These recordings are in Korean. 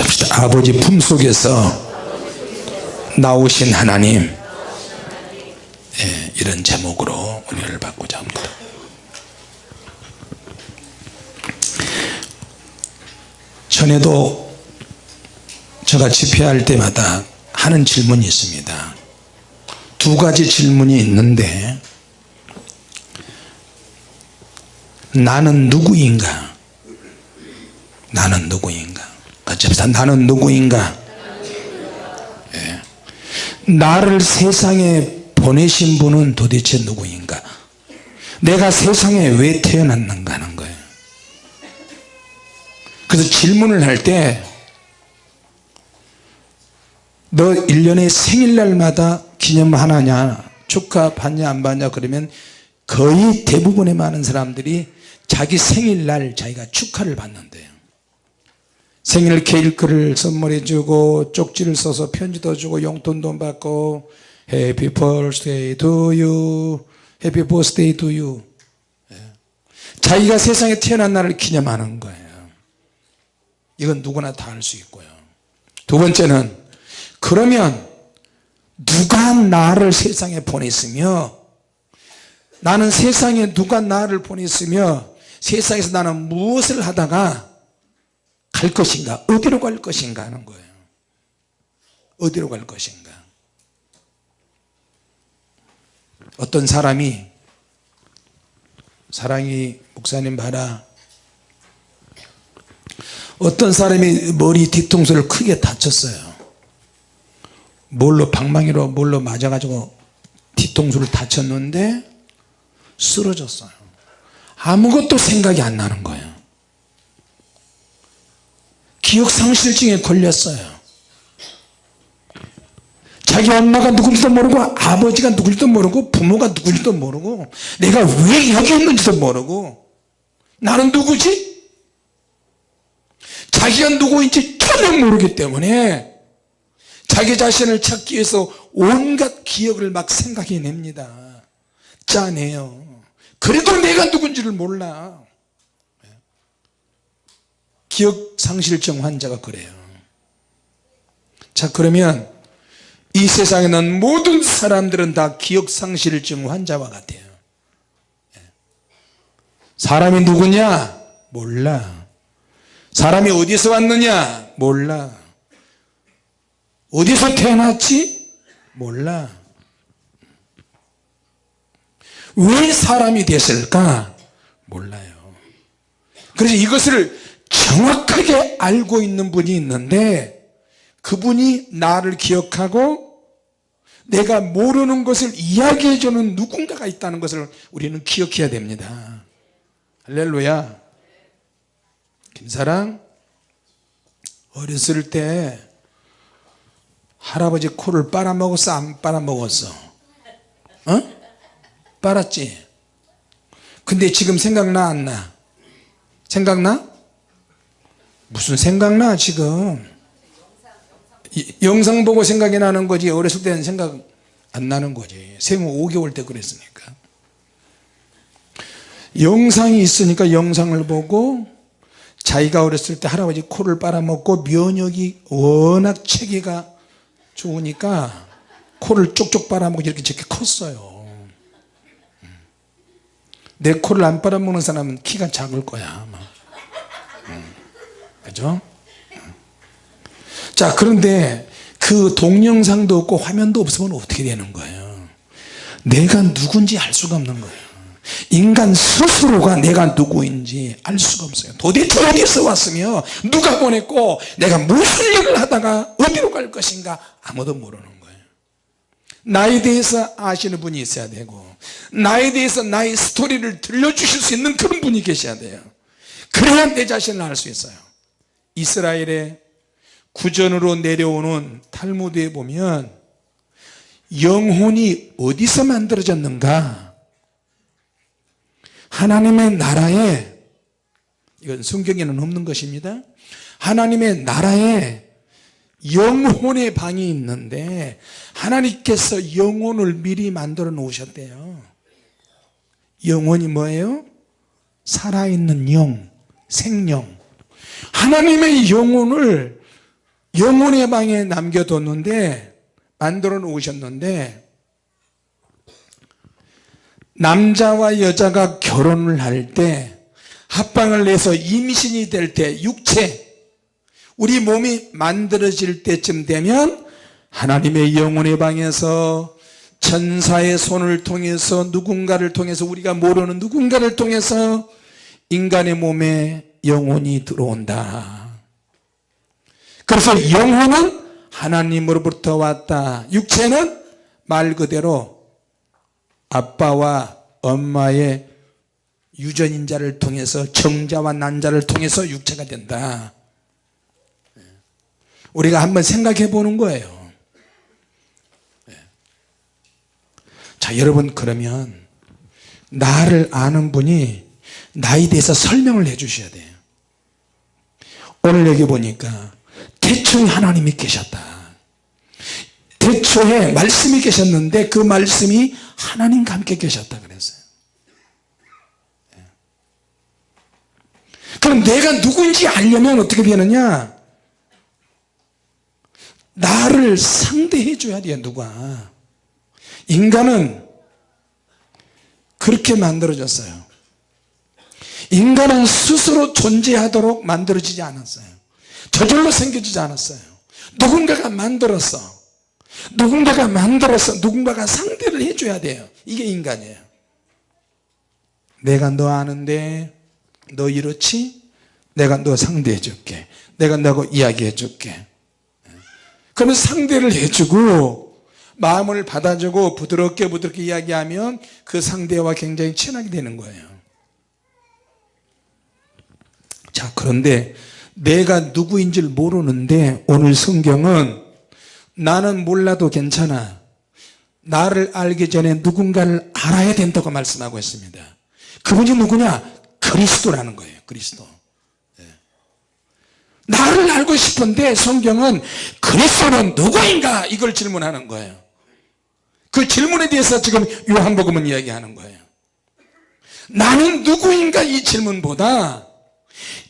합시다. 아버지 품속에서 나오신 하나님. 예, 이런 제목으로 은혜를 받고자 합니다. 전에도 제가 집회할 때마다 하는 질문이 있습니다. 두 가지 질문이 있는데 나는 누구인가? 나는 누구인가 같이 나는 누구인가? 예. 나를 세상에 보내신 분은 도대체 누구인가? 내가 세상에 왜 태어났는가 하는 거예요. 그래서 질문을 할 때 너 1년에 생일날마다 기념 하나냐 축하 받냐 안 받냐 그러면 거의 대부분의 많은 사람들이 자기 생일날 자기가 축하를 받는데요 생일 케이크를 선물해 주고 쪽지를 써서 편지도 주고 용돈도 받고 you. Happy birthday to you. 예. 자기가 세상에 태어난 날을 기념하는 거예요. 이건 누구나 다 할 수 있고요. 두 번째는 그러면 누가 나를 세상에 보냈으며 나는 세상에 누가 나를 보냈으며 세상에서 나는 무엇을 하다가 갈 것인가? 어디로 갈 것인가 하는 거예요. 어디로 갈 것인가? 어떤 사람이 사랑이 목사님 봐라. 어떤 사람이 머리 뒤통수를 크게 다쳤어요. 뭘로 방망이로 뭘로 맞아가지고 뒤통수를 다쳤는데 쓰러졌어요. 아무것도 생각이 안 나는 거예요 기억상실증에 걸렸어요. 자기 엄마가 누군지도 모르고 아버지가 누군지도 모르고 부모가 누군지도 모르고 내가 왜 여기 있는지도 모르고 나는 누구지? 자기가 누구인지 전혀 모르기 때문에 자기 자신을 찾기 위해서 온갖 기억을 막 생각해냅니다. 짜내요. 그래도 내가 누군지를 몰라 기억상실증 환자가 그래요. 자 그러면 이 세상에 는 모든 사람들은 다 기억상실증 환자와 같아요. 사람이 누구냐? 몰라. 사람이 어디서 왔느냐? 몰라. 어디서 태어났지? 몰라. 왜 사람이 됐을까? 몰라요. 그래서 이것을 정확하게 알고 있는 분이 있는데 그분이 나를 기억하고 내가 모르는 것을 이야기해 주는 누군가가 있다는 것을 우리는 기억해야 됩니다 할렐루야 김사랑 어렸을 때 할아버지 코를 빨아먹었어 안 빨아먹었어 어? 빨았지 근데 지금 생각나 안 나? 생각나? 무슨 생각나 지금? 영상 보고 생각이 나는 거지 어렸을 때는 생각 안 나는 거지. 생후 5개월 때 그랬으니까. 영상이 있으니까 영상을 보고 자기가 어렸을 때 할아버지 코를 빨아먹고 면역이 워낙 체계가 좋으니까 코를 쪽쪽 빨아먹고 이렇게 저렇게 컸어요. 내 코를 안 빨아먹는 사람은 키가 작을 거야 아마. 그죠? 자 그런데 그 동영상도 없고 화면도 없으면 어떻게 되는 거예요? 내가 누군지 알 수가 없는 거예요. 인간 스스로가 내가 누구인지 알 수가 없어요. 도대체 어디서 왔으며 누가 보냈고 내가 무슨 일을 하다가 어디로 갈 것인가 아무도 모르는 거예요. 나에 대해서 아시는 분이 있어야 되고 나에 대해서 나의 스토리를 들려주실 수 있는 그런 분이 계셔야 돼요. 그래야 내 자신을 알 수 있어요 이스라엘의 구전으로 내려오는 탈무드에 보면 영혼이 어디서 만들어졌는가? 하나님의 나라에 이건 성경에는 없는 것입니다. 하나님의 나라에 영혼의 방이 있는데 하나님께서 영혼을 미리 만들어 놓으셨대요. 영혼이 뭐예요? 살아있는 영, 생명 하나님의 영혼을 영혼의 방에 남겨뒀는데 만들어 놓으셨는데 남자와 여자가 결혼을 할 때 합방을 내서 임신이 될 때 육체 우리 몸이 만들어질 때쯤 되면 하나님의 영혼의 방에서 천사의 손을 통해서 누군가를 통해서 우리가 모르는 누군가를 통해서 인간의 몸에 영혼이 들어온다. 그래서 영혼은 하나님으로부터 왔다. 육체는 말 그대로 아빠와 엄마의 유전인자를 통해서 정자와 난자를 통해서 육체가 된다. 우리가 한번 생각해 보는 거예요. 자 여러분 그러면 나를 아는 분이 나에 대해서 설명을 해 주셔야 돼요 오늘 여기 보니까 태초에 하나님이 계셨다. 태초에 말씀이 계셨는데 그 말씀이 하나님과 함께 계셨다 그랬어요. 예. 그럼 내가 누구인지 알려면 어떻게 되느냐? 나를 상대해 줘야 돼요 누가. 인간은 그렇게 만들어졌어요 인간은 스스로 존재하도록 만들어지지 않았어요. 저절로 생겨지지 않았어요. 누군가가 만들었어 누군가가 만들어서 누군가가 상대를 해줘야 돼요. 이게 인간이에요. 내가 너 아는데 너 이렇지? 내가 너 상대해 줄게. 내가 너하고 이야기해 줄게. 그러면 상대를 해주고 마음을 받아주고 부드럽게 부드럽게 이야기하면 그 상대와 굉장히 친하게 되는 거예요 자 그런데 내가 누구인지를 모르는데 오늘 성경은 나는 몰라도 괜찮아. 나를 알기 전에 누군가를 알아야 된다고 말씀하고 있습니다. 그분이 누구냐? 그리스도라는 거예요 그리스도. 예. 나를 알고 싶은데 성경은 그리스도는 누구인가? 이걸 질문하는 거예요. 그 질문에 대해서 지금 요한복음은 이야기하는 거예요. 나는 누구인가? 이 질문보다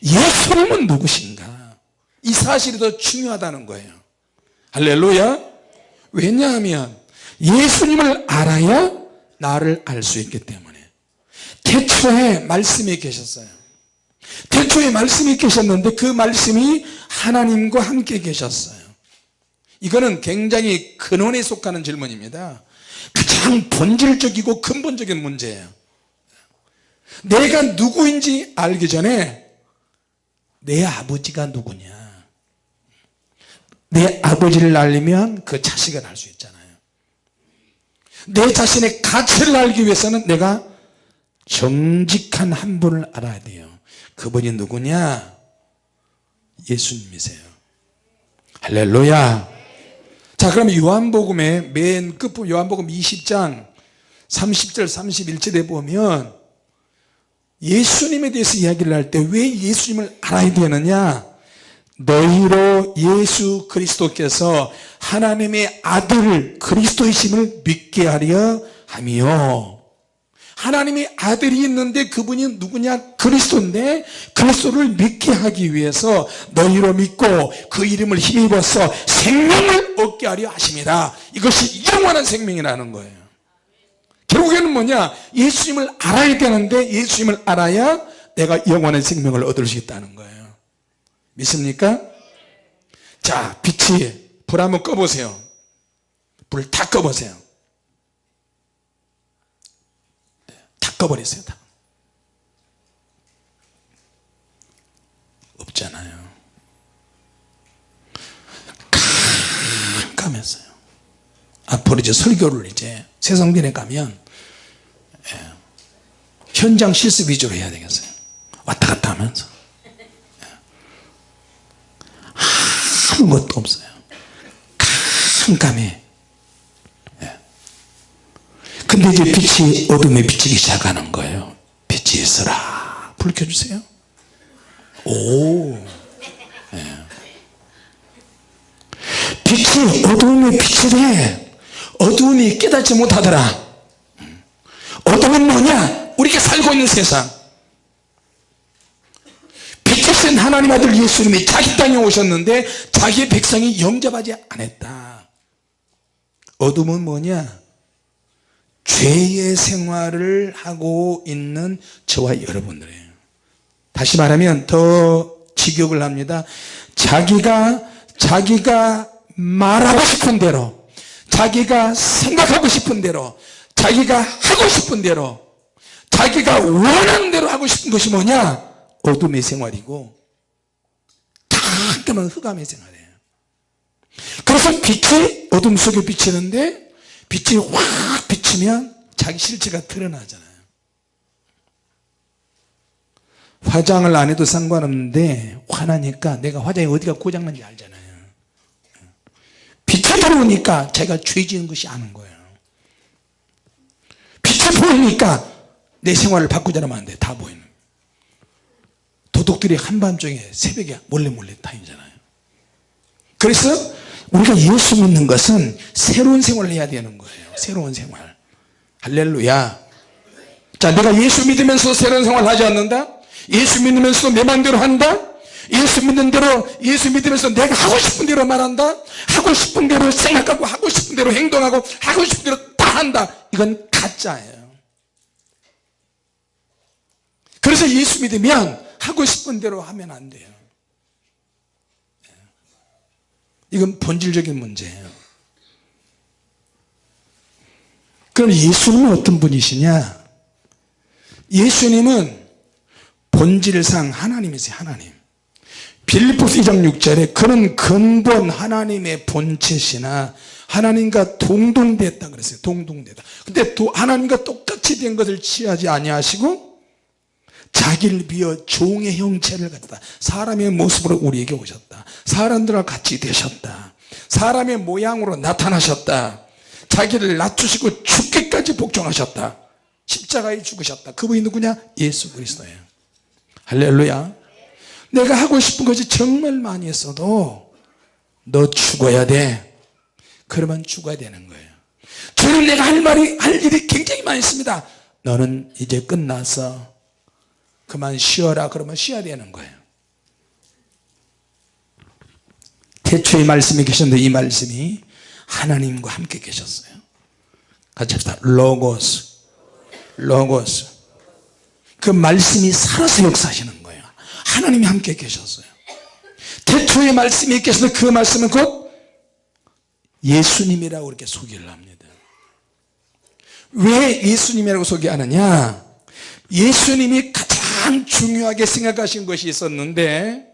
예수님은 누구신가? 이 사실이 더 중요하다는 거예요. 할렐루야. 왜냐하면 예수님을 알아야 나를 알 수 있기 때문에. 태초에 말씀이 계셨어요. 태초에 말씀이 계셨는데 그 말씀이 하나님과 함께 계셨어요. 이거는 굉장히 근원에 속하는 질문입니다. 가장 본질적이고 근본적인 문제예요. 내가 누구인지 알기 전에 내 아버지가 누구냐? 내 아버지를 알리면 그 자식을 알 수 있잖아요. 내 자신의 가치를 알기 위해서는 내가 정직한 한 분을 알아야 돼요. 그분이 누구냐? 예수님이세요. 할렐루야. 자 그럼 요한복음의 맨 끝부 요한복음 20장 30절 31절에 보면 예수님에 대해서 이야기를 할 때 왜 예수님을 알아야 되느냐? 너희로 예수 그리스도께서 하나님의 아들 그리스도이심을 믿게 하려 하며 하나님의 아들이 있는데 그분이 누구냐? 그리스도인데 그리스도를 믿게 하기 위해서 너희로 믿고 그 이름을 힘입어서 생명을 얻게 하려 하십니다. 이것이 영원한 생명이라는 거예요 결국에는 뭐냐? 예수님을 알아야 되는데 예수님을 알아야 내가 영원한 생명을 얻을 수 있다는 거예요. 믿습니까? 자 빛이 불 한번 꺼보세요. 불 다 꺼보세요. 다 꺼버리세요 다. 없잖아요. 깜깜했어요. 앞으로 이제 설교를 이제 세상전에 가면 예, 현장 실습 위주로 해야 되겠어요. 왔다 갔다 하면서. 아무것도 없어요. 깜깜해. 예. 근데 이제 빛이 어둠에 비치기 시작하는 거예요. 빛이 있어라. 불 켜주세요. 오. 예. 빛이 어둠에 비치되 어둠이 깨닫지 못하더라 어둠은 뭐냐? 우리가 살고 있는 세상. 빛이신 하나님 아들 예수님이 자기 땅에 오셨는데 자기 백성이 영접하지 않았다. 어둠은 뭐냐? 죄의 생활을 하고 있는 저와 여러분들이에요. 다시 말하면 더 직역을 합니다. 자기가 자기가 말하고 싶은 대로 자기가 생각하고 싶은 대로 자기가 하고 싶은 대로 자기가 원하는 대로 하고 싶은 것이 뭐냐? 어둠의 생활이고 가끔은 흑암의 생활이에요. 그래서 빛이 어둠 속에 비치는데 빛이 확 비치면 자기 실체가 드러나잖아요. 화장을 안 해도 상관없는데 화나니까 내가 화장이 어디가 고장난지 알잖아요. 빛이 들어오니까 제가 죄 지은 것이 아는 거예요 빛이 보이니까 내 생활을 바꾸자면 안돼. 다 보이는. 도둑들이 한밤중에 새벽에 몰래 몰래 다니잖아요. 그래서 우리가 예수 믿는 것은 새로운 생활을 해야 되는 거예요. 새로운 생활. 할렐루야. 자 내가 예수 믿으면서 새로운 생활을 하지 않는다? 예수 믿으면서 내 맘대로 한다? 예수 믿는 대로 예수 믿으면서 내가 하고 싶은 대로 말한다? 하고 싶은 대로 생각하고 하고 싶은 대로 행동하고 하고 싶은 대로 다 한다? 이건 가짜예요. 그래서 예수 믿으면 하고 싶은 대로 하면 안 돼요. 이건 본질적인 문제예요. 그럼 예수님은 어떤 분이시냐? 예수님은 본질상 하나님이세요 하나님. 빌리포스 2장 6절에 그는 근본 하나님의 본체시나 하나님과 동동됐다 그랬어요. 동동되다. 근데 또 하나님과 똑같이 된 것을 취하지 아니하시고 자기를 비어 종의 형체를 갖다 사람의 모습으로 우리에게 오셨다. 사람들과 같이 되셨다. 사람의 모양으로 나타나셨다. 자기를 낮추시고 죽기까지 복종하셨다. 십자가에 죽으셨다. 그분이 누구냐? 예수 그리스도예요. 할렐루야. 내가 하고 싶은 것이 정말 많이 있어도 너 죽어야 돼 그러면 죽어야 되는 거예요. 저는 내가 할 말이 할 일이 굉장히 많이 있습니다. 너는 이제 끝나서 그만 쉬어라 그러면 쉬어야 되는 거예요. 태초에 말씀이 계셨는데 이 말씀이 하나님과 함께 계셨어요. 같이 합시다. 로고스. 로고스. 그 말씀이 살아서 역사하시는 거예요. 하나님이 함께 계셨어요. 태초에 말씀이 계셔서 그 말씀은 곧 예수님이라고 이렇게 소개를 합니다. 왜 예수님이라고 소개하느냐? 예수님이 가장 중요하게 생각하신 것이 있었는데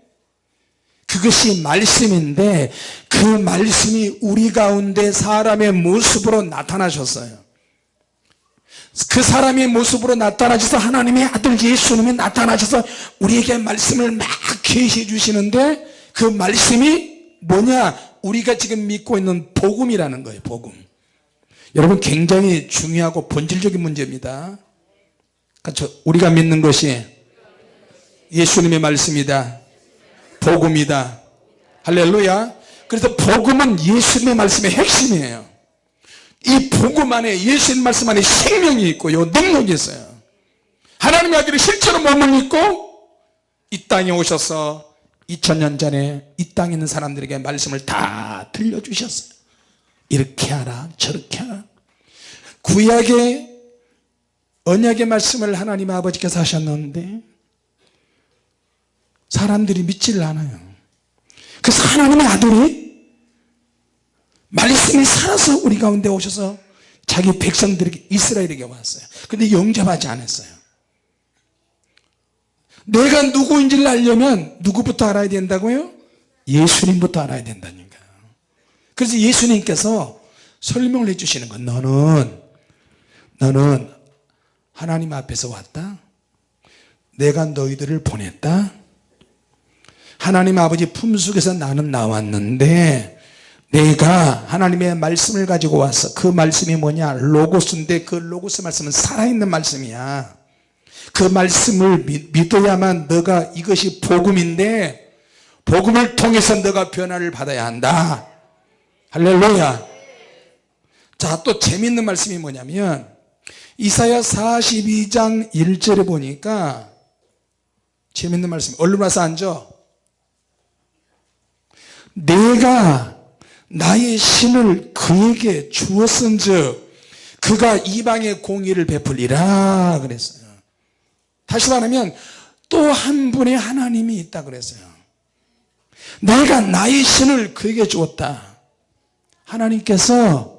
그것이 말씀인데 그 말씀이 우리 가운데 사람의 모습으로 나타나셨어요. 그 사람의 모습으로 나타나셔서 하나님의 아들 예수님이 나타나셔서 우리에게 말씀을 막 계시해 주시는데 그 말씀이 뭐냐 우리가 지금 믿고 있는 복음이라는 거예요 복음. 여러분 굉장히 중요하고 본질적인 문제입니다. 그렇죠? 우리가 믿는 것이 예수님의 말씀이다. 복음이다. 할렐루야. 그래서 복음은 예수님의 말씀의 핵심이에요. 이 복음 안에 예수님 말씀 안에 생명이 있고요 능력이 있어요. 하나님의 아들이 실제로 몸을 입고 이 땅에 오셔서 2000년 전에 이 땅에 있는 사람들에게 말씀을 다 들려주셨어요. 이렇게 하라 저렇게 하라. 구약의 언약의 말씀을 하나님 아버지께서 하셨는데 사람들이 믿지를 않아요. 그래서 하나님의 아들이 말씀이 살아서 우리 가운데 오셔서 자기 백성들에게 이스라엘에게 왔어요. 근데 영접하지 않았어요 내가 누구인지를 알려면 누구부터 알아야 된다고요? 예수님부터 알아야 된다니까요 그래서 예수님께서 설명을 해주시는 건 너는 너는 하나님 앞에서 왔다. 내가 너희들을 보냈다. 하나님 아버지 품속에서 나는 나왔는데 내가 하나님의 말씀을 가지고 와서 그 말씀이 뭐냐? 로고스인데 그 로고스 말씀은 살아있는 말씀이야 그 말씀을 믿어야만 너가 이것이 복음인데 복음을 통해서 너가 변화를 받아야 한다. 할렐루야. 자 또 재밌는 말씀이 뭐냐면 이사야 42장 1절에 보니까 재밌는 말씀. 얼른 와서 앉아. 내가 나의 신을 그에게 주었은 즉 그가 이방의 공의를 베풀리라 그랬어요 다시 말하면 또 한 분의 하나님이 있다 그랬어요. 내가 나의 신을 그에게 주었다. 하나님께서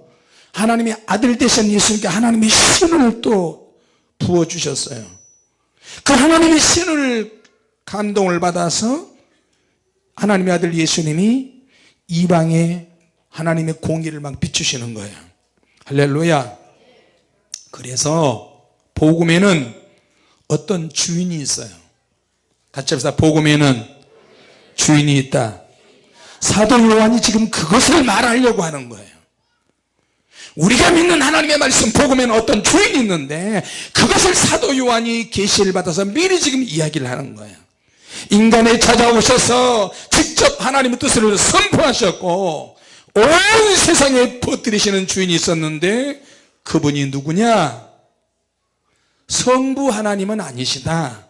하나님의 아들 되신 예수님께 하나님의 신을 또 부어주셨어요. 그 하나님의 신을 감동을 받아서 하나님의 아들 예수님이 이방에 하나님의 공의를 막 비추시는 거예요. 할렐루야. 그래서 복음에는 어떤 주인이 있어요. 같이 합시다. 복음에는 주인이 있다. 사도 요한이 지금 그것을 말하려고 하는 거예요. 우리가 믿는 하나님의 말씀 복음에는 어떤 주인이 있는데 그것을 사도 요한이 계시를 받아서 미리 지금 이야기를 하는 거예요. 인간에 찾아오셔서 직접 하나님의 뜻을 선포하셨고 온 세상에 퍼뜨리시는 주인이 있었는데 그분이 누구냐 성부 하나님은 아니시다.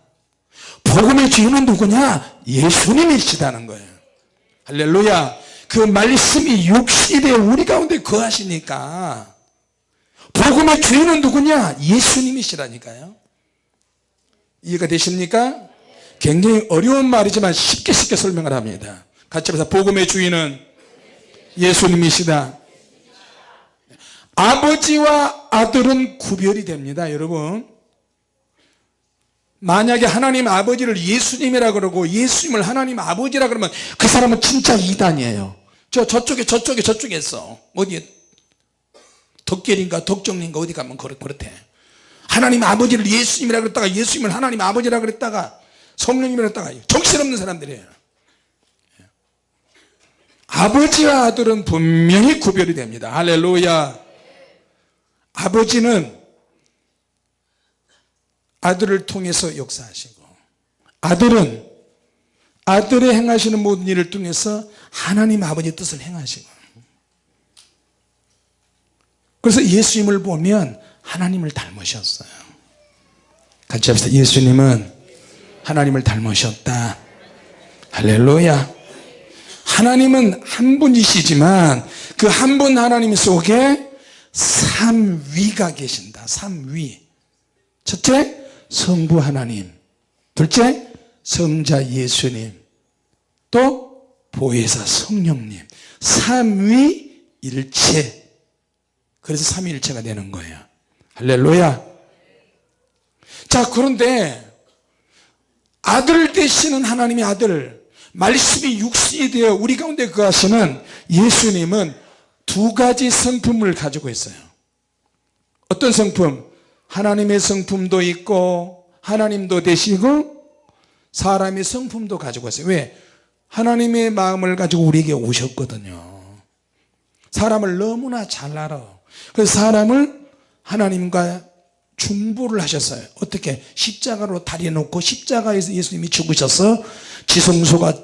복음의 주인은 누구냐? 예수님이시다는 거예요. 할렐루야. 그 말씀이 육신에 우리 가운데 거하시니까 복음의 주인은 누구냐? 예수님이시라니까요. 이해가 되십니까? 굉장히 어려운 말이지만 쉽게 쉽게 설명을 합니다. 같이 해서 복음의 주인은 예수님이시다. 아버지와 아들은 구별이 됩니다 여러분 만약에 하나님 아버지를 예수님이라 그러고 예수님을 하나님 아버지라 그러면 그 사람은 진짜 이단이에요. 저 저쪽에 저쪽에 저쪽에 있어. 어디 덕결인가 덕정인가 어디 가면 그렇, 그렇대. 하나님 아버지를 예수님이라 그랬다가 예수님을 하나님 아버지라 그랬다가 성령님이라 그랬다가 정신없는 사람들이에요. 아버지와 아들은 분명히 구별이 됩니다. 할렐루야. 아버지는 아들을 통해서 역사하시고 아들은 아들의 행하시는 모든 일을 통해서 하나님 아버지의 뜻을 행하시고 그래서 예수님을 보면 하나님을 닮으셨어요. 같이 합시다. 예수님은 하나님을 닮으셨다. 할렐루야. 하나님은 한 분이시지만 그 한 분 하나님 속에 삼위가 계신다. 삼위. 첫째 성부 하나님 둘째 성자 예수님 또 보혜사 성령님. 삼위일체. 그래서 삼위일체가 되는 거예요. 할렐루야. 자 그런데 아들 되시는 하나님의 아들 말씀이 육신이 되어 우리 가운데 거하시는 예수님은 두 가지 성품을 가지고 있어요. 어떤 성품 하나님의 성품도 있고 하나님도 되시고 사람의 성품도 가지고 있어요. 왜? 하나님의 마음을 가지고 우리에게 오셨거든요. 사람을 너무나 잘 알아. 그래서 사람을 하나님과 중보를 하셨어요. 어떻게? 십자가로 다리 놓고 십자가에서 예수님이 죽으셔서 지성소가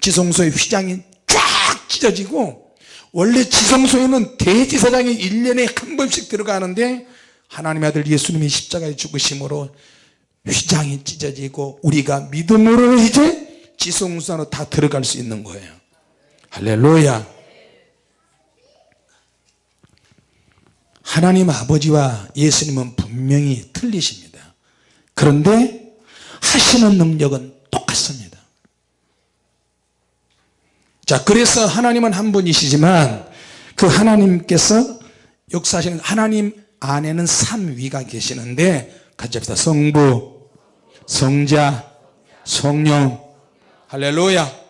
지성소의 휘장이 쫙 찢어지고 원래 지성소에는 대지사장이 1년에 한 번씩 들어가는데 하나님의 아들 예수님이 십자가에 죽으심으로 휘장이 찢어지고 우리가 믿음으로 이제 지성소 안으로 다 들어갈 수 있는 거예요. 할렐루야. 하나님 아버지와 예수님은 분명히 틀리십니다. 그런데 하시는 능력은 똑같습니다. 자 그래서 하나님은 한 분이시지만 그 하나님께서 역사하시는 하나님 안에는 삼위가 계시는데 같이 합시다. 성부 성자 성령. 할렐루야.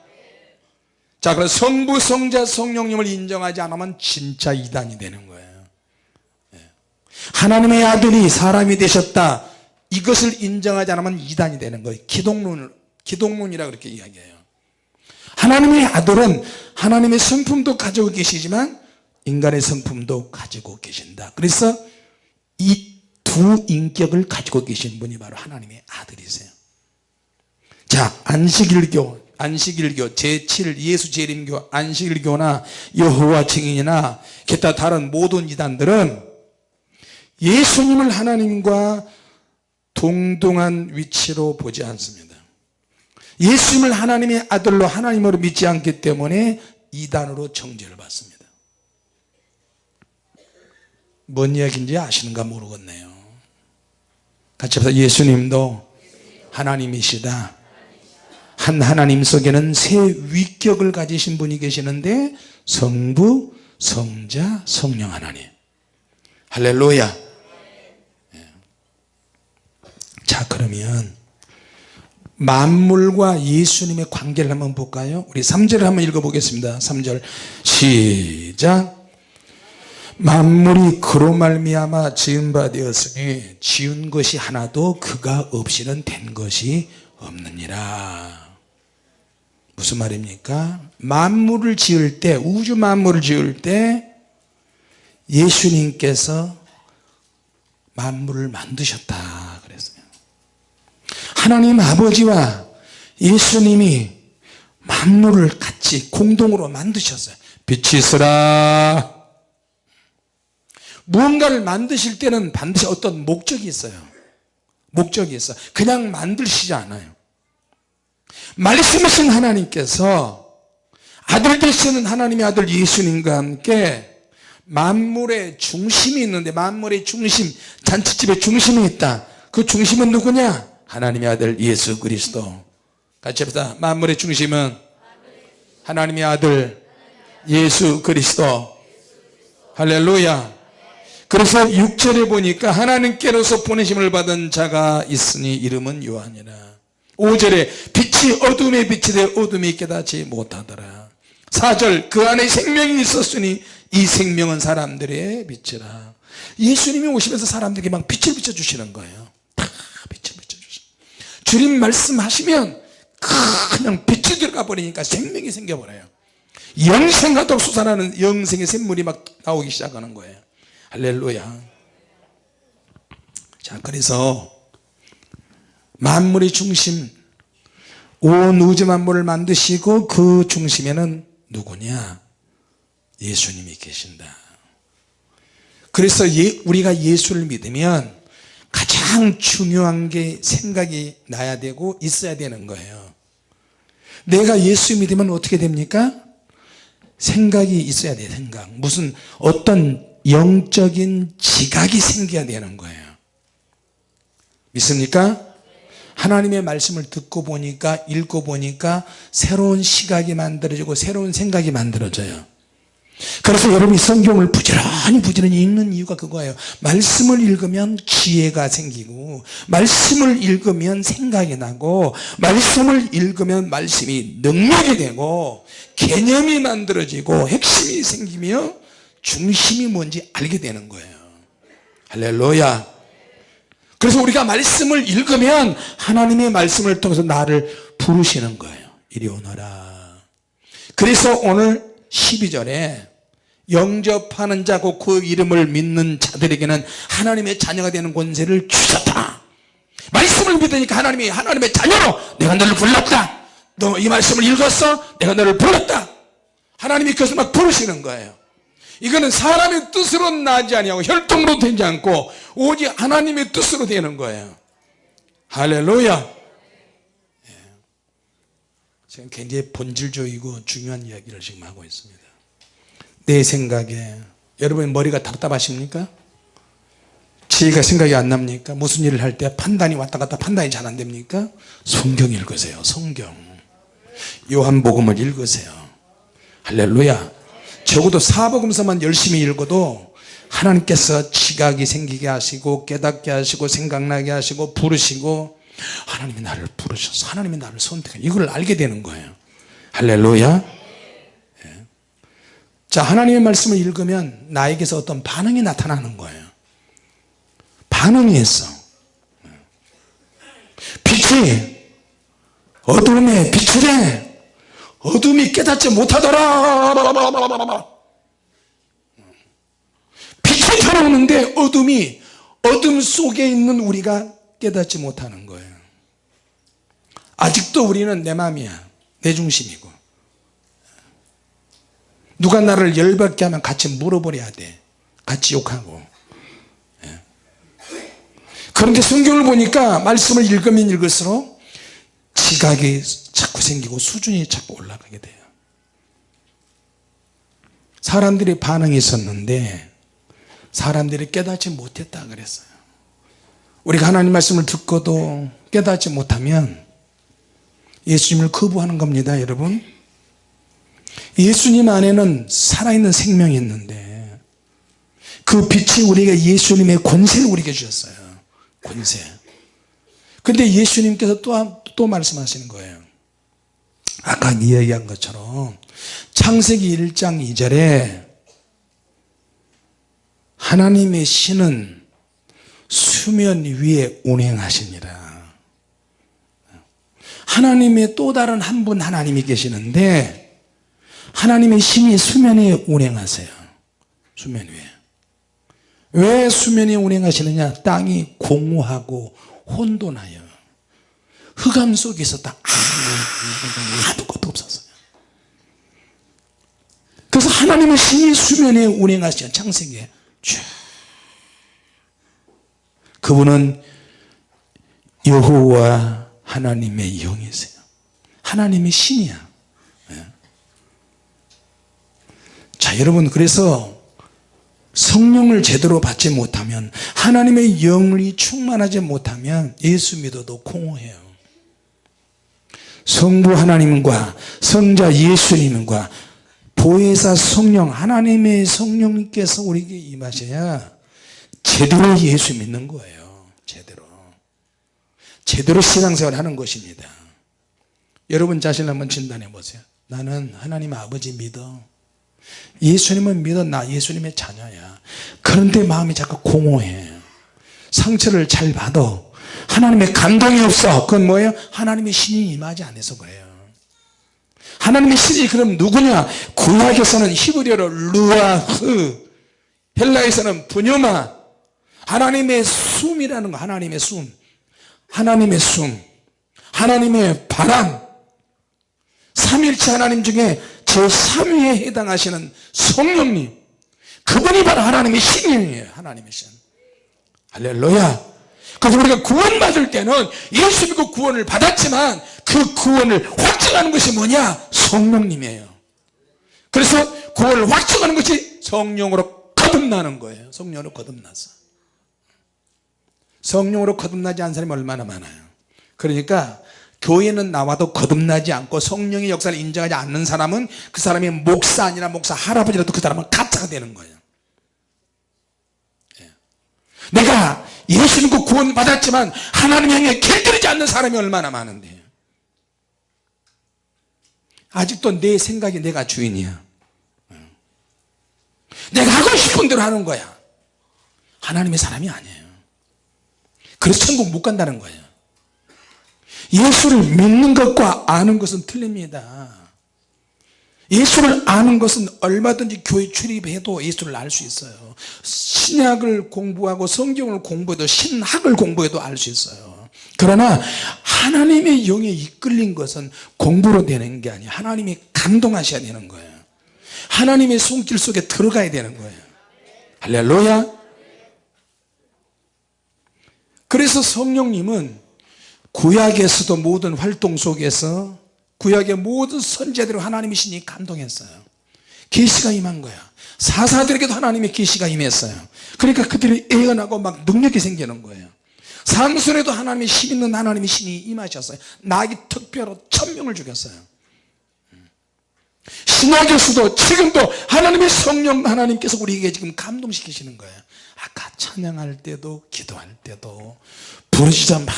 자 그래서 성부 성자 성령님을 인정하지 않으면 진짜 이단이 되는 거예요. 예. 하나님의 아들이 사람이 되셨다. 이것을 인정하지 않으면 이단이 되는 거예요. 기독론, 기독론이라 그렇게 이야기해요. 하나님의 아들은 하나님의 성품도 가지고 계시지만 인간의 성품도 가지고 계신다. 그래서 이 두 인격을 가지고 계신 분이 바로 하나님의 아들이세요. 자 안식일교 안식일교 제7 예수 재림교 안식일교나 여호와 증인이나 기타 다른 모든 이단들은 예수님을 하나님과 동등한 위치로 보지 않습니다. 예수님을 하나님의 아들로 하나님으로 믿지 않기 때문에 이단으로 정죄를 받습니다 뭔 이야기인지 아시는가 모르겠네요. 같이 합시다. 예수님도 하나님이시다. 한 하나님 속에는 세 위격을 가지신 분이 계시는데 성부 성자 성령 하나님. 할렐루야. 예. 자 그러면 만물과 예수님의 관계를 한번 볼까요? 우리 3절을 한번 읽어보겠습니다. 3절. 시작 만물이 그로 말미암아 지은 바 되었으니 지은 것이 하나도 그가 없이는 된 것이 없느니라. 무슨 말입니까? 만물을 지을 때 우주 만물을 지을 때 예수님께서 만물을 만드셨다 그랬어요. 하나님 아버지와 예수님이 만물을 같이 공동으로 만드셨어요. 빛이 있으라 무언가를 만드실 때는 반드시 어떤 목적이 있어요. 목적이 있어. 그냥 만드시지 않아요. 말씀하신 하나님께서 아들 되시는 하나님의 아들 예수님과 함께 만물의 중심이 있는데 만물의 중심 잔치집의 중심이 있다. 그 중심은 누구냐? 하나님의 아들 예수 그리스도. 같이 합시다. 만물의 중심은 하나님의 아들 예수 그리스도. 할렐루야 그래서 6절에 보니까 하나님께로서 보내심을 받은 자가 있으니 이름은 요한이라. 5절에 빛이 어둠에 빛이 되어 어둠이 깨닫지 못하더라. 4절 그 안에 생명이 있었으니 이 생명은 사람들의 빛이라. 예수님이 오시면서 사람들에게 막 빛을 비춰주시는 거예요. 다 빛을 비춰주시 주님 말씀하시면 그냥 빛이 들어가 버리니까 생명이 생겨버려요. 영생하도록 솟아나는 영생의 샘물이 막 나오기 시작하는 거예요 할렐루야. 자 그래서 만물의 중심 온 우주 만물을 만드시고 그 중심에는 누구냐? 예수님이 계신다. 그래서 예, 우리가 예수를 믿으면 가장 중요한 게 생각이 나야 되고 있어야 되는 거예요. 내가 예수 믿으면 어떻게 됩니까? 생각이 있어야 돼 생각. 무슨 어떤 영적인 지각이 생겨야 되는 거예요. 믿습니까? 하나님의 말씀을 듣고 보니까 읽고 보니까 새로운 시각이 만들어지고 새로운 생각이 만들어져요. 그래서 여러분이 성경을 부지런히 부지런히 읽는 이유가 그거예요. 말씀을 읽으면 지혜가 생기고 말씀을 읽으면 생각이 나고 말씀을 읽으면 말씀이 능력이 되고 개념이 만들어지고 핵심이 생기며 중심이 뭔지 알게 되는 거예요. 할렐루야. 그래서 우리가 말씀을 읽으면 하나님의 말씀을 통해서 나를 부르시는 거예요. 이리 오너라. 그래서 오늘 12절에 영접하는 자고 그 이름을 믿는 자들에게는 하나님의 자녀가 되는 권세를 주셨다. 말씀을 믿으니까 하나님이 하나님의 자녀로 내가 너를 불렀다. 너 이 말씀을 읽었어? 내가 너를 불렀다. 하나님이 그것을 막 부르시는 거예요 이거는 사람의 뜻으로 나지 아니하고 혈통으로 되지 않고 오직 하나님의 뜻으로 되는 거예요 할렐루야 예. 지금 굉장히 본질적이고 중요한 이야기를 지금 하고 있습니다 내 생각에 여러분 머리가 답답하십니까? 지혜가 생각이 안 납니까? 무슨 일을 할 때 판단이 왔다 갔다 판단이 잘 안 됩니까? 성경 읽으세요 성경 요한복음을 읽으세요 할렐루야 적어도 사복음서만 열심히 읽어도 하나님께서 지각이 생기게 하시고 깨닫게 하시고 생각나게 하시고 부르시고 하나님이 나를 부르셔서 하나님이 나를 선택해. 이걸 알게 되는 거예요. 할렐루야. 예. 자 하나님의 말씀을 읽으면 나에게서 어떤 반응이 나타나는 거예요. 반응이 있어. 예. 빛이 어둠에 빛이래 어둠이 깨닫지 못하더라. 빛이 들어오는데 어둠이 어둠 속에 있는 우리가 깨닫지 못하는 거예요. 아직도 우리는 내 맘이야. 내 중심이고. 누가 나를 열받게 하면 같이 물어버려야 돼. 같이 욕하고. 예. 그런데 성경을 보니까 말씀을 읽으면 읽을수록 지각이 자꾸 생기고 수준이 자꾸 올라가게 돼요. 사람들이 반응이 있었는데 사람들이 깨닫지 못했다 그랬어요. 우리가 하나님 말씀을 듣고도 깨닫지 못하면 예수님을 거부하는 겁니다 여러분. 예수님 안에는 살아있는 생명이 있는데 그 빛이 우리에게 예수님의 권세를 우리에게 주셨어요. 권세 근데 예수님께서 또, 또 말씀하시는 거예요. 아까 이야기한 것처럼 창세기 1장 2절에 하나님의 신은 수면 위에 운행하시니라. 하나님의 또 다른 한 분 하나님이 계시는데 하나님의 신이 수면에 운행하세요. 수면 위에. 왜 수면에 운행하시느냐? 땅이 공허하고 혼돈하여 흑암 속에서 다 아무것도 없었어요. 그래서 하나님의 신이 수면에 운행하시는 창세기에. 쭉 그분은 여호와 하나님의 영이세요. 하나님의 신이야. 예. 자 여러분 그래서 성령을 제대로 받지 못하면 하나님의 영이 충만하지 못하면 예수 믿어도 공허해요. 성부 하나님과 성자 예수님과 보혜사 성령 하나님의 성령님께서 우리에게 임하셔야 제대로 예수 믿는 거예요. 제대로. 제대로 신앙생활 하는 것입니다. 여러분 자신을 한번 진단해 보세요. 나는 하나님 아버지 믿어 예수님을 믿어 나 예수님의 자녀야. 그런데 마음이 자꾸 공허해. 상처를 잘 받아 하나님의 감동이 없어. 그건 뭐예요? 하나님의 신이 임하지 않아서 그래요. 하나님의 신이 그럼 누구냐? 구약에서는 히브리어로 루아흐 헬라에서는 분유마. 하나님의 숨이라는 거 하나님의 숨. 하나님의 숨. 하나님의 바람. 삼일체 하나님 중에 제3위에 해당하시는 성령님. 그분이 바로 하나님의 신이에요. 하나님의 신. 할렐루야. 그래서 우리가 구원 받을 때는 예수 믿고 구원을 받았지만 그 구원을 확증하는 것이 뭐냐? 성령님이에요. 그래서 구원을 확증하는 것이 성령으로 거듭나는 거예요. 성령으로 거듭나서. 성령으로 거듭나지 않은 사람이 얼마나 많아요. 그러니까 교회는 나와도 거듭나지 않고 성령의 역사를 인정하지 않는 사람은 그 사람이 목사 아니라 목사 할아버지라도 그 사람은 가짜가 되는 거예요. 예. 내가 예수 믿고 구원 받았지만 하나님 향해 길들이지 않는 사람이 얼마나 많은데. 아직도 내 생각이 내가 주인이야. 내가 하고 싶은 대로 하는 거야. 하나님의 사람이 아니에요. 그래서 천국 못 간다는 거예요 예수를 믿는 것과 아는 것은 틀립니다. 예수를 아는 것은 얼마든지 교회 출입해도 예수를 알 수 있어요. 신약을 공부하고 성경을 공부해도 신학을 공부해도 알 수 있어요. 그러나 하나님의 영에 이끌린 것은 공부로 되는 게 아니에요. 하나님이 감동하셔야 되는 거예요. 하나님의 손길 속에 들어가야 되는 거예요. 할렐루야. 그래서 성령님은 구약에서도 모든 활동 속에서 구약의 모든 선제대로 하나님이 신이 감동했어요. 계시가 임한 거야. 사사들에게도 하나님의 계시가 임했어요. 그러니까 그들이 애연하고 막 능력이 생기는 거예요. 삼손에도 하나님의 힘 있는 하나님의 신이 임하셨어요. 나기 특별로 천명을 죽였어요. 신학에서도 지금도 하나님의 성령 하나님께서 우리에게 지금 감동시키시는 거예요. 아까 찬양할 때도 기도할 때도 부르시자 말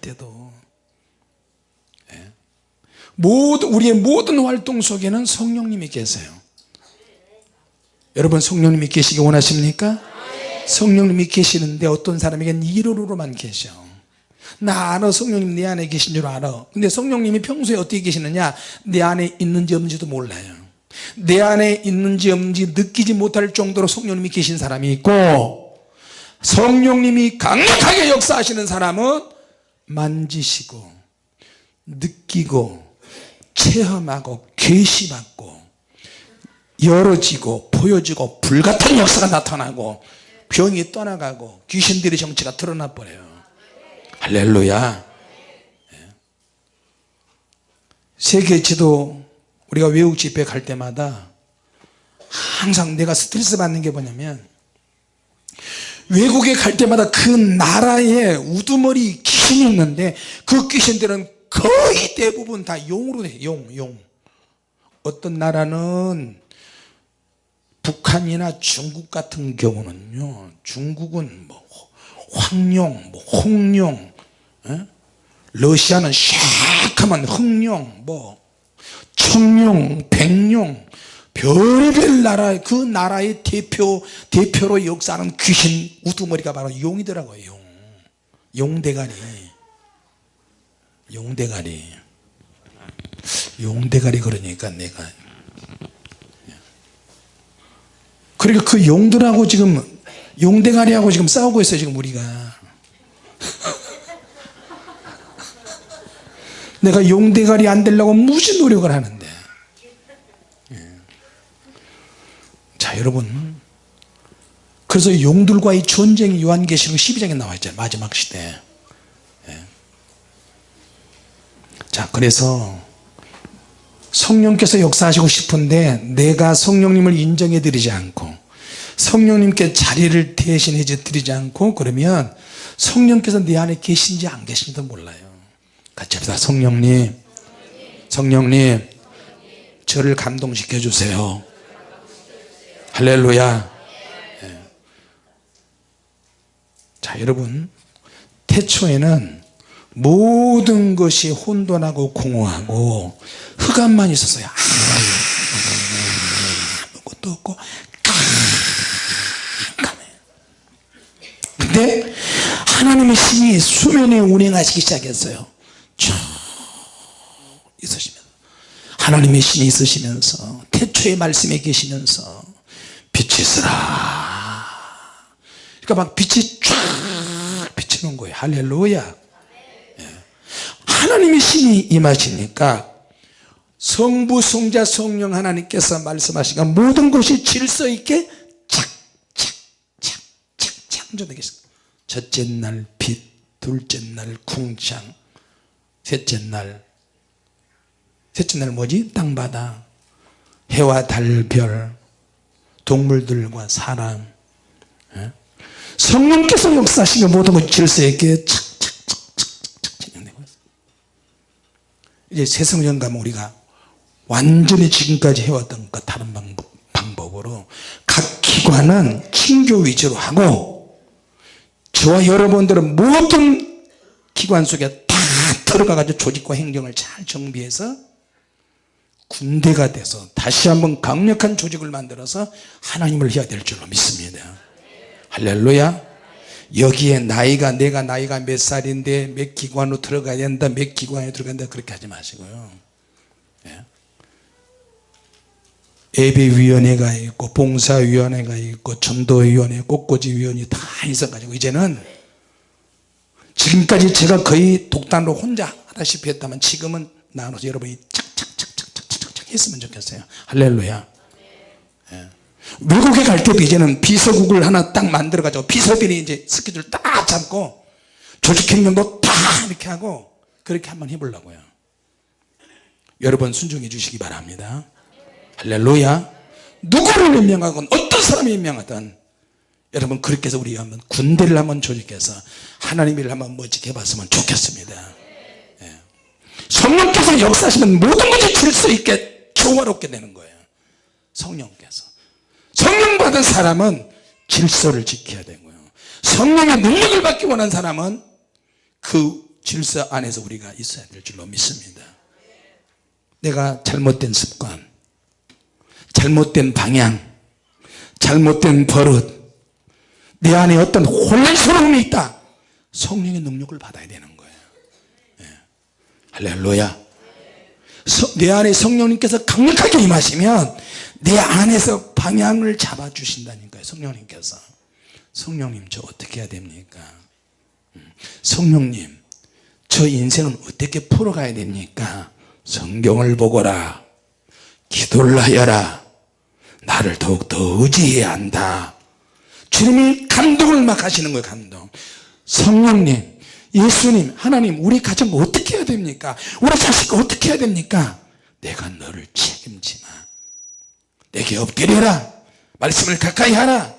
때도. 예. 모든 우리의 모든 활동 속에는 성령님이 계세요. 여러분 성령님이 계시기 원하십니까? 성령님이 계시는데 어떤 사람에게는 이론으로만 계셔. 나 알아 성령님 내 안에 계신 줄 알아. 근데 성령님이 평소에 어떻게 계시느냐? 내 안에 있는지 없는지도 몰라요. 내 안에 있는지 없는지 느끼지 못할 정도로 성령님이 계신 사람이 있고 성령님이 강력하게 역사하시는 사람은 만지시고 느끼고 체험하고 계시받고 열어지고 보여지고 불같은 역사가 나타나고 병이 떠나가고 귀신들의 정체가 드러나 버려요 할렐루야 예. 세계 지도 우리가 외국 집회 갈 때마다 항상 내가 스트레스 받는 게 뭐냐면 외국에 갈 때마다 그 나라에 우두머리 귀신이 있는데 그 귀신들은 거의 대부분 다 용으로 돼 용 용. 어떤 나라는 북한이나 중국 같은 경우는요 중국은 뭐 황룡, 뭐 홍룡 에? 러시아는 샥 하면 흑룡 뭐 청룡, 백룡 별별 나라 그 나라의 대표 대표로 역사하는 귀신 우두머리가 바로 용이더라고요 용. 용대가리. 용대가리. 용대가리 그러니까 내가. 그러니까 그 용들하고 지금 용대가리하고 지금 싸우고 있어요 지금 우리가. 내가 용대가리 안 되려고 무지 노력을 하는데 예. 자 여러분 그래서 용들과의 전쟁이 요한계시록 12장에 나와 있잖아요 마지막 시대. 예. 자 그래서 성령께서 역사하시고 싶은데 내가 성령님을 인정해 드리지 않고 성령님께 자리를 대신해 드리지 않고 그러면 성령께서 내 안에 계신지 안 계신지도 몰라요. 같이 합시다. 성령님 성령님 저를 감동시켜 주세요 할렐루야. 예. 자 여러분 태초에는 모든 것이 혼돈하고 공허하고 흑암만 있었어요. 아무것도 없고 근데 하나님의 신이 수면에 운행하시기 시작했어요. 쭉 있으시면서. 하나님의 신이 있으시면서 태초의 말씀에 계시면서 빛이 있으라. 그러니까 막 빛이 쫙 비치는 거예요. 할렐루야. 하나님의 신이 임하시니까 성부 성자 성령 하나님께서 말씀하시니까 모든 것이 질서 있게 착착착착 창조되게 했습니다 첫째 날 빛, 둘째 날 궁창 셋째 날 셋째 날 뭐지? 땅바다 해와 달별 동물들과 사람 예? 성령께서 역사하시면 모든 것이 질서 있게 착착착착착 진행되고 있어요 이제 새성령 가면 우리가 완전히 지금까지 해왔던 것 다른 방법, 방법으로 각 기관은 친교 위주로 하고 저와 여러분들은 모든 기관 속에 다 들어가 가지고 조직과 행정을 잘 정비해서 군대가 돼서 다시 한번 강력한 조직을 만들어서 하나님을 해야 될 줄로 믿습니다. 할렐루야. 여기에 나이가 내가 나이가 몇 살인데 몇 기관으로 들어가야 된다 몇 기관에 들어간다 그렇게 하지 마시고요. 예. 예배위원회가 있고 봉사위원회가 있고 전도위원회 꽃꽂이위원회 다 있어가지고 이제는 지금까지 제가 거의 독단으로 혼자 하다시피 했다면 지금은 나눠서 여러분이 착 했으면 좋겠어요. 할렐루야. 예. 외국에 갈 때도 이제는 비서국을 하나 딱 만들어 가지고 비서들이 이제 스케줄 딱 잡고 조직행정도 다 이렇게 하고 그렇게 한번 해보려고요. 여러분 순종해 주시기 바랍니다. 할렐루야. 누구를 임명하건 어떤 사람이 임명하든 여러분 그렇게 해서 우리 한번 군대를 한번 조직해서 하나님을 한번 멋지게 해봤으면 좋겠습니다. 예. 성령께서 역사하시면 모든 것이 질수 있게 조화롭게 되는 거예요. 성령께서. 성령 받은 사람은 질서를 지켜야 되고요. 성령의 능력을 받기 원한 사람은 그 질서 안에서 우리가 있어야 될 줄로 믿습니다. 내가 잘못된 습관 잘못된 방향 잘못된 버릇 내 안에 어떤 혼란스러움이 있다. 성령의 능력을 받아야 되는 거예요. 예. 할렐루야. 서, 내 안에 성령님께서 강력하게 임하시면 내 안에서 방향을 잡아 주신다니까요 성령님께서. 성령님 저 어떻게 해야 됩니까? 음, 성령님 저 인생은 어떻게 풀어가야 됩니까? 성경을 보거라. 기도를 하여라. 나를 더욱더 의지해야 한다. 주님이 감동을 막 하시는 거예요 감동. 성령님 예수님 하나님 우리 가정 어떻게 해야 됩니까? 우리 자식 어떻게 해야 됩니까? 내가 너를 책임지마. 내게 엎드려라. 말씀을 가까이 하라.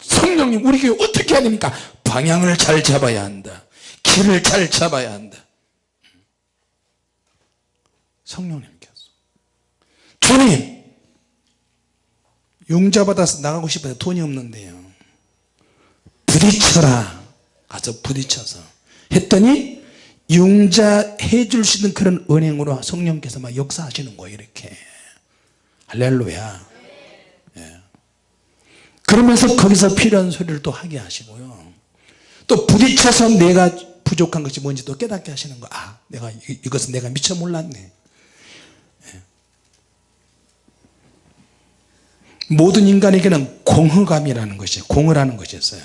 성령님 우리 교회 어떻게 해야 됩니까? 방향을 잘 잡아야 한다. 길을 잘 잡아야 한다. 성령님께서. 주님 용자 받아서 나가고 싶어요 돈이 없는데요. 부딪혀라. 가서 부딪혀서 했더니 융자 해줄 수 있는 그런 은행으로 성령께서 막 역사하시는 거예요 이렇게. 할렐루야. 예. 그러면서 거기서 필요한 소리를 또 하게 하시고요. 또 부딪혀서 내가 부족한 것이 뭔지 또 깨닫게 하시는 거아 내가 이- 이것은 내가 미처 몰랐네. 예. 모든 인간에게는 공허감이라는 것이 공허라는 것이 있어요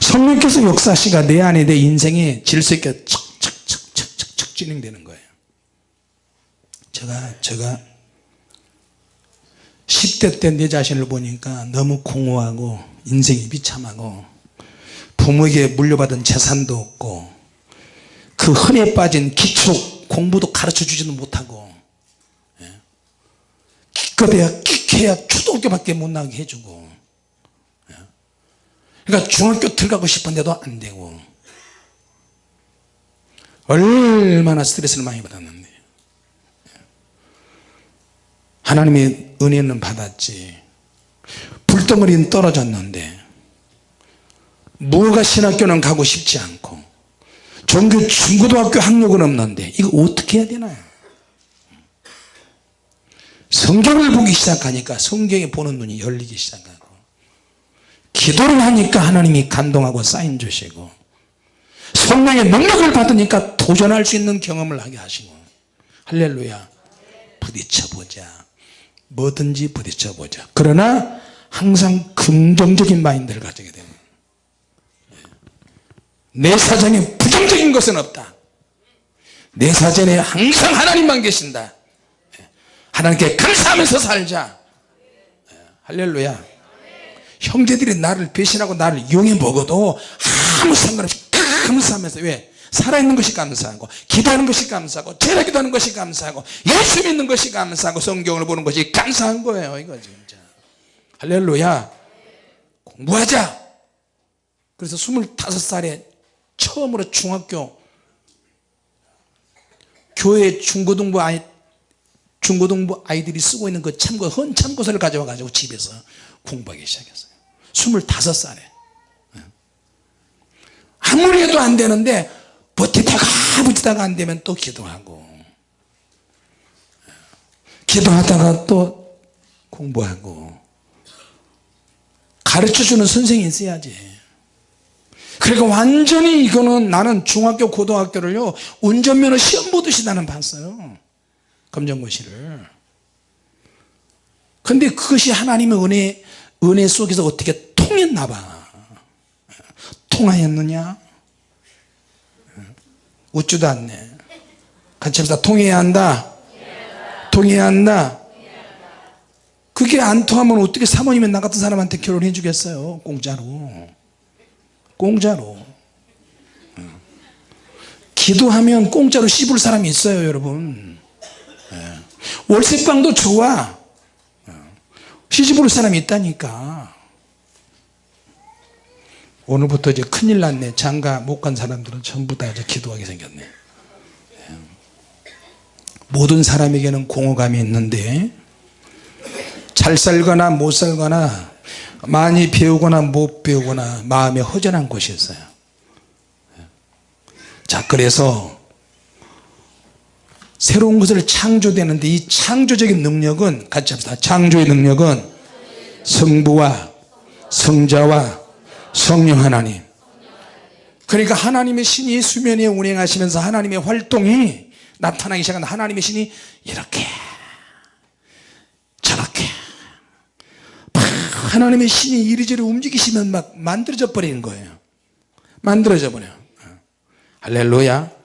성령께서 역사시가 내 안에 내 인생에 질서 있게 척척척척척 진행되는 거예요 제가 제가 10대 때 내 자신을 보니까 너무 공허하고 인생이 비참하고 부모에게 물려받은 재산도 없고 그 흔해 빠진 기초 공부도 가르쳐 주지도 못하고 예. 기껏해야 끼해야 초등학교밖에 못 나게 해주고 예. 그러니까 중학교 들어가고 싶은데도 안 되고. 얼마나 스트레스를 많이 받았는데. 하나님의 은혜는 받았지. 불덩어리는 떨어졌는데. 무허가 신학교는 가고 싶지 않고. 종교 중고등학교 학력은 없는데. 이거 어떻게 해야 되나요 성경을 보기 시작하니까 성경에 보는 눈이 열리기 시작하고 기도를 하니까 하나님이 감동하고 사인 주시고 성령의 능력을 받으니까 도전할 수 있는 경험을 하게 하시고. 할렐루야. 부딪혀보자. 뭐든지 부딪혀보자. 그러나 항상 긍정적인 마인드를 가지게 됩니다. 내 사정에 부정적인 것은 없다. 내 사전에 항상 하나님만 계신다. 하나님께 감사하면서 살자. 할렐루야 형제들이 나를 배신하고 나를 이용해 먹어도 아무 상관없이 감사하면서 왜? 살아있는 것이 감사하고 기도하는 것이 감사하고 제라 기도하는 것이 감사하고 예수 믿는 것이 감사하고 성경을 보는 것이 감사한 거예요 이거 진짜. 할렐루야. 공부하자. 그래서 25살에 처음으로 중학교 교회 중고등부 아이 중고등부 아이들이 쓰고 있는 그 참고 헌 참고서를 가져와 가지고 집에서 공부하기 시작했어요 25살에. 아무리 해도 안 되는데 버티다가 버티다가 안 되면 또 기도하고. 기도하다가 또 공부하고. 가르쳐주는 선생이 있어야지. 그러니까 완전히 이거는 나는 중학교 고등학교를요 운전면허 시험 보듯이 나는 봤어요. 검정고시를. 근데 그것이 하나님의 은혜 은혜 속에서 어떻게 통했나 봐. 통하였느냐? 웃지도 않네. 같이 합시다 통해야 한다? 통해야 한다? 그게 안 통하면 어떻게 사모님이 나 같은 사람한테 결혼해 주겠어요? 공짜로. 공짜로. 어. 기도하면 공짜로 씹을 사람이 있어요 여러분. 예. 월세방도 좋아. 어. 시집 올 사람이 있다니까. 오늘부터 이제 큰일 났네. 장가 못 간 사람들은 전부 다 이제 기도하게 생겼네. 예. 모든 사람에게는 공허감이 있는데 잘 살거나 못 살거나 많이 배우거나 못 배우거나 마음에 허전한 곳이 있어요. 자 그래서 새로운 것을 창조되는데 이 창조적인 능력은 같이 합시다. 창조의 능력은 성부와 성자와 성령 하나님. 그러니까 하나님의 신이 수면에 운행하시면서 하나님의 활동이 나타나기 시작한 하나님의 신이 이렇게 저렇게 막 하나님의 신이 이리저리 움직이시면 막 만들어져 버리는 거예요. 만들어져 버려 할렐루야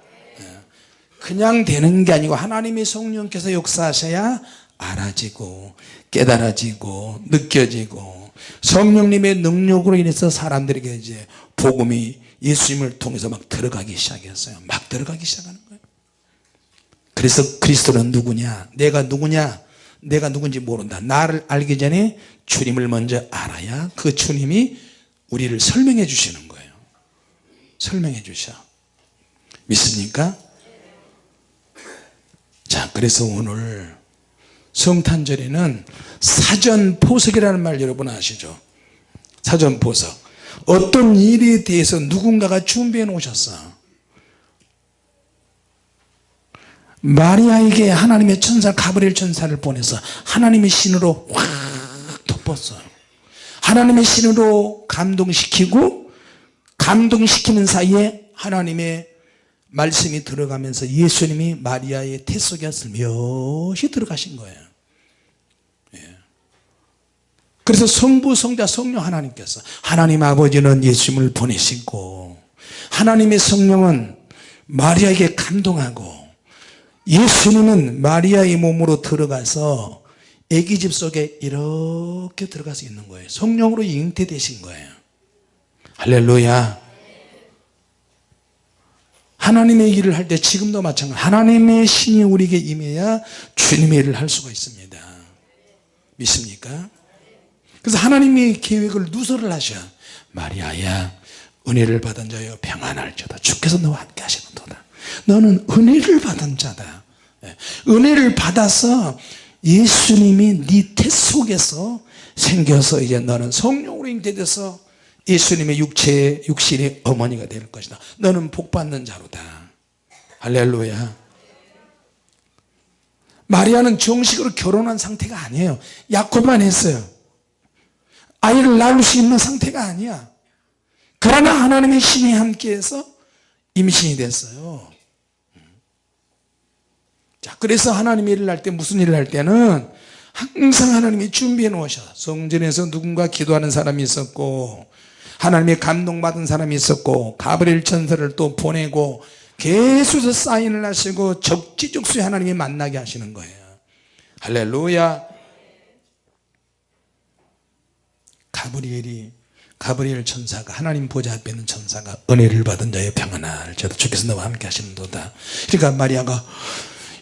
그냥 되는 게 아니고 하나님의 성령께서 역사하셔야 알아지고 깨달아지고 느껴지고 성령님의 능력으로 인해서 사람들에게 이제 복음이 예수님을 통해서 막 들어가기 시작했어요. 막 들어가기 시작하는 거예요. 그래서 그리스도는 누구냐? 내가 누구냐? 내가 누군지 모른다. 나를 알기 전에 주님을 먼저 알아야 그 주님이 우리를 설명해 주시는 거예요. 설명해 주셔. 믿습니까? 자 그래서 오늘 성탄절에는 사전포석이라는 말 여러분 아시죠? 사전포석. 어떤 일에 대해서 누군가가 준비해 놓으셨어. 마리아에게 하나님의 천사 가브리엘 천사를 보내서 하나님의 신으로 확 덮었어요 하나님의 신으로 감동시키고 감동시키는 사이에 하나님의 말씀이 들어가면서 예수님이 마리아의 태 속에 슬며시 들어가신 거예요. 예. 그래서 성부 성자 성령 하나님께서 하나님 아버지는 예수님을 보내시고 하나님의 성령은 마리아에게 감동하고 예수님은 마리아의 몸으로 들어가서 애기집 속에 이렇게 들어가서 있는 거예요. 성령으로 잉태되신 거예요. 할렐루야 하나님의 일을 할 때 지금도 마찬가지. 하나님의 신이 우리에게 임해야 주님의 일을 할 수가 있습니다. 믿습니까? 그래서 하나님의 계획을 누설을 하셔 마리아야 은혜를 받은 자여 평안할지어다. 주께서 너와 함께 하시는도다. 너는 은혜를 받은 자다. 예. 은혜를 받아서 예수님이 네 태 속에서 생겨서 이제 너는 성령으로 잉태돼서 예수님의 육체의 육신의 어머니가 될 것이다. 너는 복받는 자로다. 할렐루야. 마리아는 정식으로 결혼한 상태가 아니에요. 약혼만 했어요. 아이를 낳을 수 있는 상태가 아니야. 그러나 하나님의 신이 함께해서 임신이 됐어요. 자 그래서 하나님의 일을 할 때 무슨 일을 할 때는 항상 하나님이 준비해 놓으셔. 성전에서 누군가 기도하는 사람이 있었고 하나님의 감동받은 사람이 있었고 가브리엘 천사를 또 보내고 계속해서 사인을 하시고 적지적소에 하나님이 만나게 하시는 거예요. 할렐루야. 가브리엘이 가브리엘 천사가 하나님 보좌 앞에 있는 천사가 은혜를 받은 자의 평안을 저도 주께서 너와 함께 하시는도다. 그러니까 마리아가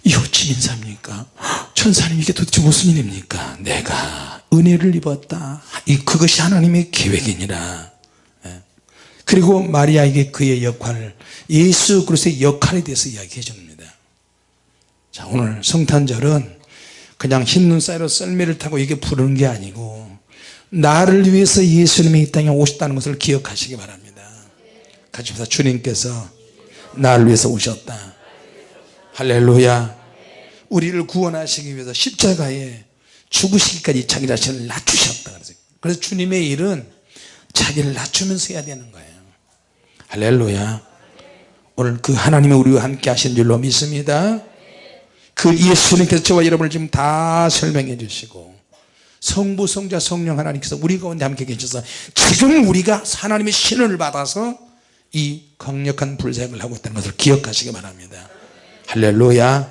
이 어찌 인사입니까? 천사님 이게 도대체 무슨 일입니까? 내가 은혜를 입었다. 이 그것이 하나님의 계획이니라. 예. 그리고 마리아에게 그의 역할을 예수 그리스도의 역할에 대해서 이야기해 줍니다. 자 오늘 성탄절은 그냥 흰눈 사이로 썰매를 타고 이게 부르는 게 아니고 나를 위해서 예수님이 이 땅에 오셨다는 것을 기억하시기 바랍니다. 같이 봅시다. 주님께서 나를 위해서 오셨다. 할렐루야. 우리를 구원하시기 위해서 십자가에 죽으시기까지 자기 자신을 낮추셨다. 그래서 주님의 일은 자기를 낮추면서 해야 되는 거예요 할렐루야. 오늘 그 하나님의 우리와 함께 하신 줄로 믿습니다. 그 예수님께서 저와 여러분을 지금 다 설명해 주시고 성부 성자 성령 하나님께서 우리 가운데 함께 계셔서 지금 우리가 하나님의 신을 받아서 이 강력한 불생을 하고 있다는 것을 기억하시기 바랍니다. 할렐루야.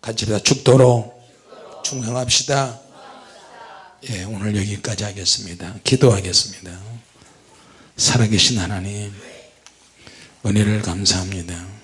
같이 다. 죽도록 충성합시다. 예, 오늘 여기까지 하겠습니다. 기도하겠습니다. 살아계신 하나님 은혜를 감사합니다